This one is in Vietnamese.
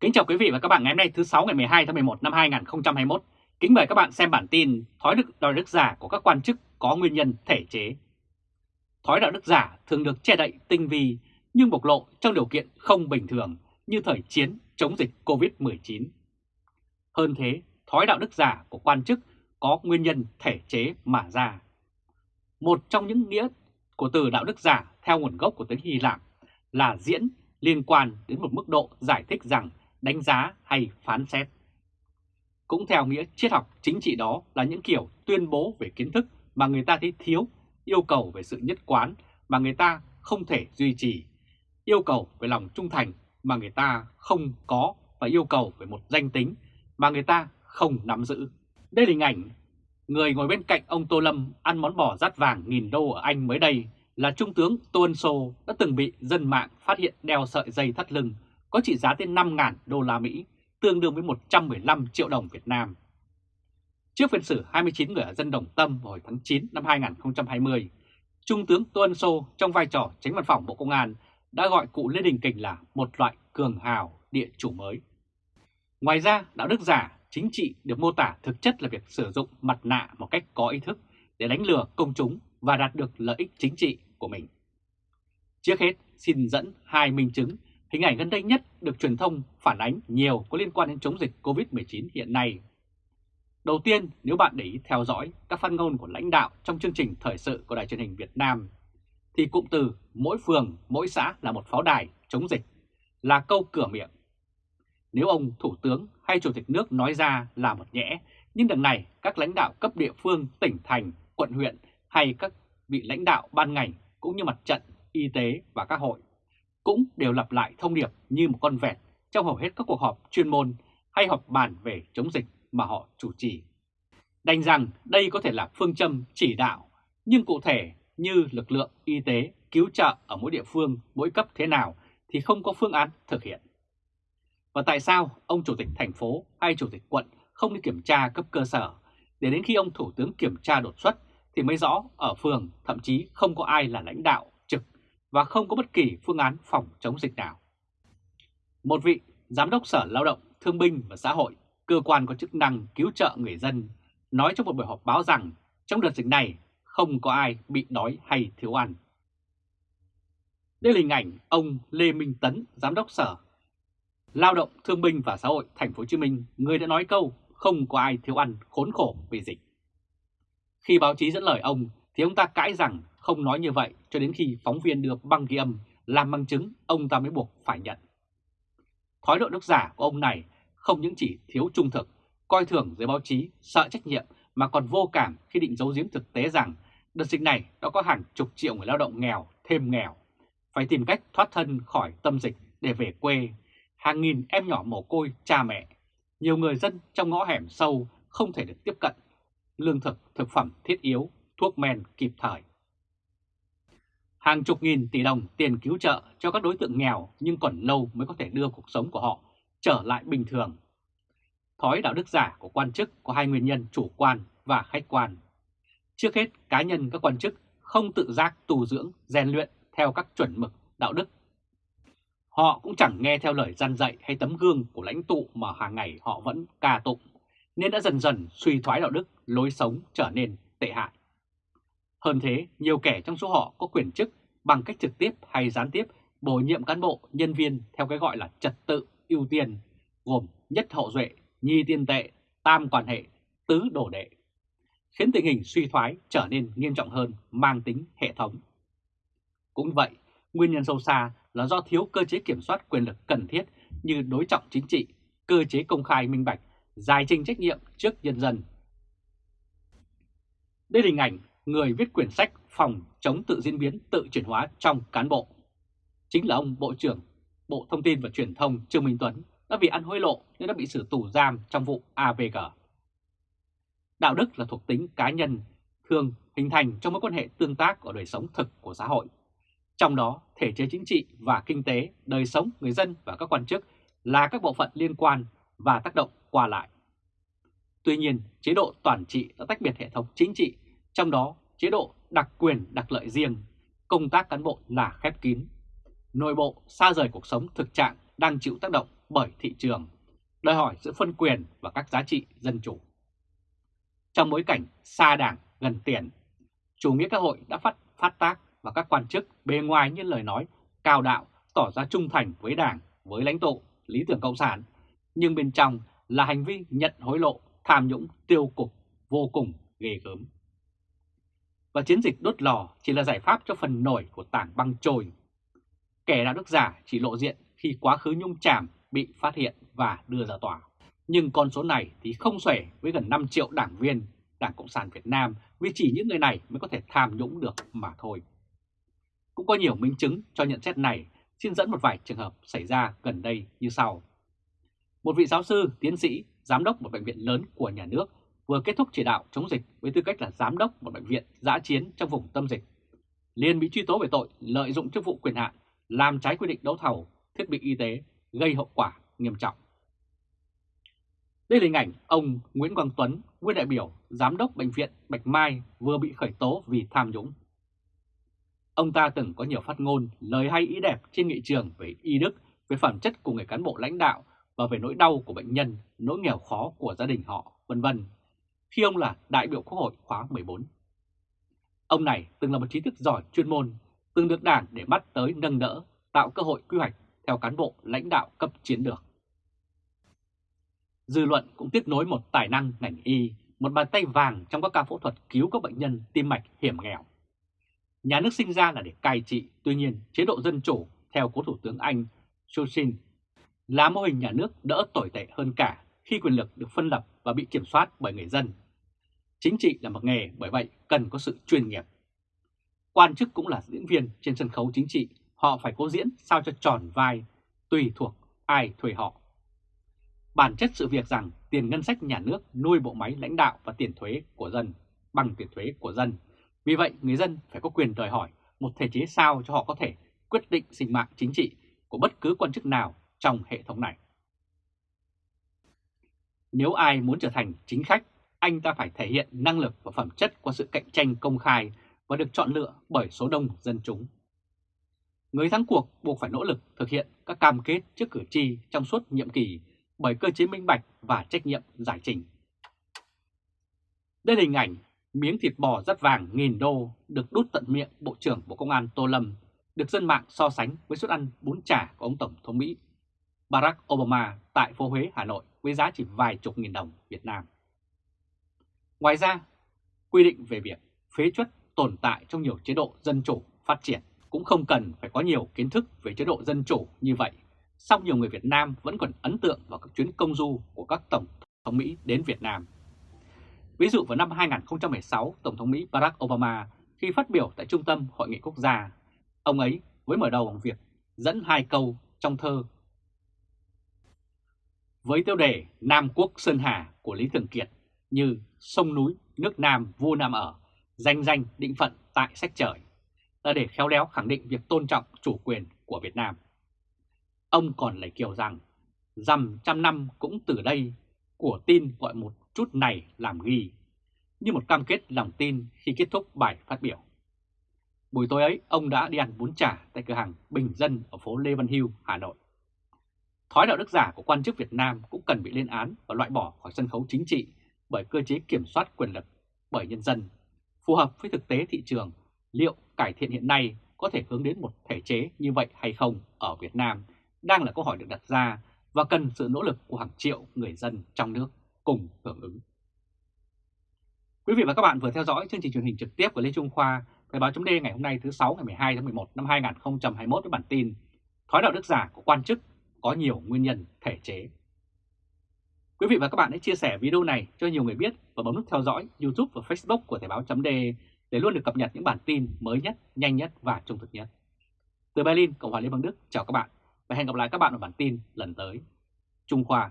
Kính chào quý vị và các bạn ngày hôm nay thứ 6 ngày 12 tháng 11 năm 2021. Kính mời các bạn xem bản tin Thói đức đạo đức giả của các quan chức có nguyên nhân thể chế. Thói đạo đức giả thường được che đậy tinh vi nhưng bộc lộ trong điều kiện không bình thường như thời chiến chống dịch COVID-19. Hơn thế, thói đạo đức giả của quan chức có nguyên nhân thể chế mà ra. Một trong những nghĩa của từ đạo đức giả theo nguồn gốc của tiếng Hy Lạp là diễn liên quan đến một mức độ giải thích rằng đánh giá hay phán xét. Cũng theo nghĩa triết học chính trị đó là những kiểu tuyên bố về kiến thức mà người ta thấy thiếu, yêu cầu về sự nhất quán mà người ta không thể duy trì, yêu cầu về lòng trung thành mà người ta không có và yêu cầu về một danh tính mà người ta không nắm giữ. Đây là hình ảnh người ngồi bên cạnh ông Tô Lâm ăn món bò rát vàng nghìn đô ở Anh mới đây là Trung tướng Tô Ân Sô đã từng bị dân mạng phát hiện đeo sợi dây thắt lưng có trị giá tới 5.000 đô la Mỹ, tương đương với 115 triệu đồng Việt Nam. Trước phiên xử 29 người ở dân Đồng Tâm vào hồi tháng 9 năm 2020, Trung tướng Tô Ân Sô trong vai trò tránh văn phòng Bộ Công an đã gọi cụ Lê Đình Kình là một loại cường hào địa chủ mới. Ngoài ra, đạo đức giả chính trị được mô tả thực chất là việc sử dụng mặt nạ một cách có ý thức để đánh lừa công chúng và đạt được lợi ích chính trị của mình. Trước hết, xin dẫn hai minh chứng, hình ảnh gần đây nhất được truyền thông phản ánh nhiều có liên quan đến chống dịch COVID-19 hiện nay. Đầu tiên, nếu bạn để ý theo dõi các phát ngôn của lãnh đạo trong chương trình thời sự của Đài truyền hình Việt Nam, thì cụm từ mỗi phường, mỗi xã là một pháo đài chống dịch là câu cửa miệng. Nếu ông Thủ tướng hay Chủ tịch nước nói ra là một nhẽ, nhưng đằng này các lãnh đạo cấp địa phương, tỉnh thành, quận huyện hay các vị lãnh đạo ban ngành cũng như mặt trận, y tế và các hội cũng đều lặp lại thông điệp như một con vẹt trong hầu hết các cuộc họp chuyên môn hay họp bàn về chống dịch mà họ chủ trì. Đành rằng đây có thể là phương châm chỉ đạo, nhưng cụ thể như lực lượng y tế cứu trợ ở mỗi địa phương, mỗi cấp thế nào thì không có phương án thực hiện. Và tại sao ông chủ tịch thành phố hay chủ tịch quận không đi kiểm tra cấp cơ sở để đến khi ông thủ tướng kiểm tra đột xuất thì mới rõ ở phường thậm chí không có ai là lãnh đạo và không có bất kỳ phương án phòng chống dịch nào. Một vị giám đốc sở lao động, thương binh và xã hội, cơ quan có chức năng cứu trợ người dân, nói trong một buổi họp báo rằng trong đợt dịch này không có ai bị đói hay thiếu ăn. Đây là hình ảnh ông Lê Minh Tấn, giám đốc sở Lao động Thương binh và Xã hội Thành phố Hồ Chí Minh, người đã nói câu không có ai thiếu ăn khốn khổ vì dịch. Khi báo chí dẫn lời ông thì ông ta cãi rằng không nói như vậy cho đến khi phóng viên đưa băng ghi âm làm bằng chứng ông ta mới buộc phải nhận. Thói độ nước giả của ông này không những chỉ thiếu trung thực, coi thường giới báo chí, sợ trách nhiệm mà còn vô cảm khi định giấu giếm thực tế rằng đợt dịch này đã có hàng chục triệu người lao động nghèo thêm nghèo, phải tìm cách thoát thân khỏi tâm dịch để về quê. Hàng nghìn em nhỏ mồ côi cha mẹ, nhiều người dân trong ngõ hẻm sâu không thể được tiếp cận lương thực, thực phẩm thiết yếu, thuốc men kịp thời. Hàng chục nghìn tỷ đồng tiền cứu trợ cho các đối tượng nghèo nhưng còn lâu mới có thể đưa cuộc sống của họ trở lại bình thường. Thói đạo đức giả của quan chức có hai nguyên nhân chủ quan và khách quan. Trước hết, cá nhân các quan chức không tự giác tu dưỡng, rèn luyện theo các chuẩn mực đạo đức. Họ cũng chẳng nghe theo lời gian dạy hay tấm gương của lãnh tụ mà hàng ngày họ vẫn ca tụng, nên đã dần dần suy thoái đạo đức, lối sống trở nên tệ hại. Hơn thế, nhiều kẻ trong số họ có quyền chức bằng cách trực tiếp hay gián tiếp bổ nhiệm cán bộ, nhân viên theo cái gọi là trật tự ưu tiên, gồm nhất hậu duệ, nhi tiên tệ, tam quan hệ, tứ đổ đệ, khiến tình hình suy thoái trở nên nghiêm trọng hơn, mang tính hệ thống. Cũng vậy, nguyên nhân sâu xa là do thiếu cơ chế kiểm soát quyền lực cần thiết như đối trọng chính trị, cơ chế công khai minh bạch, giải trình trách nhiệm trước nhân dân. Đây là hình ảnh người viết quyển sách phòng chống tự diễn biến tự chuyển hóa trong cán bộ. Chính là ông Bộ trưởng Bộ Thông tin và Truyền thông Trương Minh Tuấn đã bị ăn hối lộ nên đã bị xử tù giam trong vụ AVG. Đạo đức là thuộc tính cá nhân, thường hình thành trong mối quan hệ tương tác ở đời sống thực của xã hội. Trong đó, thể chế chính trị và kinh tế, đời sống người dân và các quan chức là các bộ phận liên quan và tác động qua lại. Tuy nhiên, chế độ toàn trị đã tách biệt hệ thống chính trị, trong đó chế độ đặc quyền đặc lợi riêng, công tác cán bộ là khép kín. Nội bộ xa rời cuộc sống thực trạng đang chịu tác động bởi thị trường, đòi hỏi sự phân quyền và các giá trị dân chủ. Trong bối cảnh xa đảng, gần tiền, chủ nghĩa xã hội đã phát, phát tác và các quan chức bề ngoài như lời nói cao đạo tỏ ra trung thành với đảng, với lãnh tụ, lý tưởng cộng sản, nhưng bên trong là hành vi nhận hối lộ, tham nhũng, tiêu cục vô cùng ghê gớm. Và chiến dịch đốt lò chỉ là giải pháp cho phần nổi của tảng băng trồi. Kẻ đạo đức giả chỉ lộ diện khi quá khứ nhung chàm bị phát hiện và đưa ra tòa. Nhưng con số này thì không xuể với gần 5 triệu đảng viên Đảng Cộng sản Việt Nam vì chỉ những người này mới có thể tham nhũng được mà thôi. Cũng có nhiều minh chứng cho nhận xét này, xin dẫn một vài trường hợp xảy ra gần đây như sau. Một vị giáo sư, tiến sĩ, giám đốc một bệnh viện lớn của nhà nước vừa kết thúc chỉ đạo chống dịch với tư cách là giám đốc một bệnh viện giã chiến trong vùng tâm dịch, liền bị truy tố về tội lợi dụng chức vụ quyền hạn, làm trái quy định đấu thầu thiết bị y tế, gây hậu quả nghiêm trọng. Đây là hình ảnh ông Nguyễn Quang Tuấn, nguyên đại biểu, giám đốc bệnh viện Bạch Mai vừa bị khởi tố vì tham nhũng. Ông ta từng có nhiều phát ngôn, lời hay ý đẹp trên nghị trường về y đức, về phẩm chất của người cán bộ lãnh đạo và về nỗi đau của bệnh nhân, nỗi nghèo khó của gia đình họ, vân vân. Khi ông là đại biểu Quốc hội khóa 14. Ông này từng là một trí thức giỏi chuyên môn, từng được đảng để bắt tới nâng đỡ, tạo cơ hội quy hoạch theo cán bộ lãnh đạo cấp chiến lược. Dư luận cũng tiếp nối một tài năng ngành y, một bàn tay vàng trong các ca phẫu thuật cứu các bệnh nhân tim mạch hiểm nghèo. Nhà nước sinh ra là để cai trị, tuy nhiên chế độ dân chủ theo cố Thủ tướng Anh Churchill là mô hình nhà nước đỡ tồi tệ hơn cả khi quyền lực được phân lập và bị kiểm soát bởi người dân. Chính trị là một nghề bởi vậy cần có sự chuyên nghiệp. Quan chức cũng là diễn viên trên sân khấu chính trị, họ phải cố diễn sao cho tròn vai, tùy thuộc ai thuê họ. Bản chất sự việc rằng tiền ngân sách nhà nước nuôi bộ máy lãnh đạo và tiền thuế của dân bằng tiền thuế của dân. Vì vậy, người dân phải có quyền đòi hỏi một thể chế sao cho họ có thể quyết định sinh mạng chính trị của bất cứ quan chức nào trong hệ thống này. Nếu ai muốn trở thành chính khách, anh ta phải thể hiện năng lực và phẩm chất qua sự cạnh tranh công khai và được chọn lựa bởi số đông dân chúng. Người thắng cuộc buộc phải nỗ lực thực hiện các cam kết trước cử tri trong suốt nhiệm kỳ bởi cơ chế minh bạch và trách nhiệm giải trình. Đây là hình ảnh miếng thịt bò rất vàng nghìn đô được đút tận miệng Bộ trưởng Bộ Công an Tô Lâm, được dân mạng so sánh với suất ăn bún chả của ông Tổng thống Mỹ Barack Obama tại phố Huế, Hà Nội với giá chỉ vài chục nghìn đồng Việt Nam. Ngoài ra, quy định về việc phế chuất tồn tại trong nhiều chế độ dân chủ phát triển cũng không cần phải có nhiều kiến thức về chế độ dân chủ như vậy song nhiều người Việt Nam vẫn còn ấn tượng vào các chuyến công du của các Tổng thống Mỹ đến Việt Nam. Ví dụ vào năm 2016, Tổng thống Mỹ Barack Obama khi phát biểu tại Trung tâm Hội nghị Quốc gia, ông ấy với mở đầu bằng việc dẫn hai câu trong thơ với tiêu đề Nam Quốc Sơn Hà của Lý Thường Kiệt như sông núi, nước Nam, vua Nam ở, danh danh định phận tại sách trời, là để khéo léo khẳng định việc tôn trọng chủ quyền của Việt Nam. Ông còn lại kiểu rằng, dằm trăm năm cũng từ đây, của tin gọi một chút này làm ghi, như một cam kết lòng tin khi kết thúc bài phát biểu. Buổi tối ấy, ông đã đi ăn bún chả tại cửa hàng Bình Dân ở phố Lê Văn Hưu, Hà Nội. Thói đạo đức giả của quan chức Việt Nam cũng cần bị lên án và loại bỏ khỏi sân khấu chính trị bởi cơ chế kiểm soát quyền lực bởi nhân dân, phù hợp với thực tế thị trường, liệu cải thiện hiện nay có thể hướng đến một thể chế như vậy hay không ở Việt Nam đang là câu hỏi được đặt ra và cần sự nỗ lực của hàng triệu người dân trong nước cùng hưởng ứng. Quý vị và các bạn vừa theo dõi chương trình truyền hình trực tiếp của Lê Trung Khoa, Thời báo chấm ngày hôm nay thứ 6 ngày 12 tháng 11 năm 2021 với bản tin Thói đạo đức giả của quan chức có nhiều nguyên nhân thể chế. Quý vị và các bạn hãy chia sẻ video này cho nhiều người biết và bấm nút theo dõi YouTube và Facebook của Thời báo chấm để luôn được cập nhật những bản tin mới nhất, nhanh nhất và trung thực nhất. Từ Berlin, Cộng hòa Liên bang Đức, chào các bạn và hẹn gặp lại các bạn ở bản tin lần tới. Trung Khoa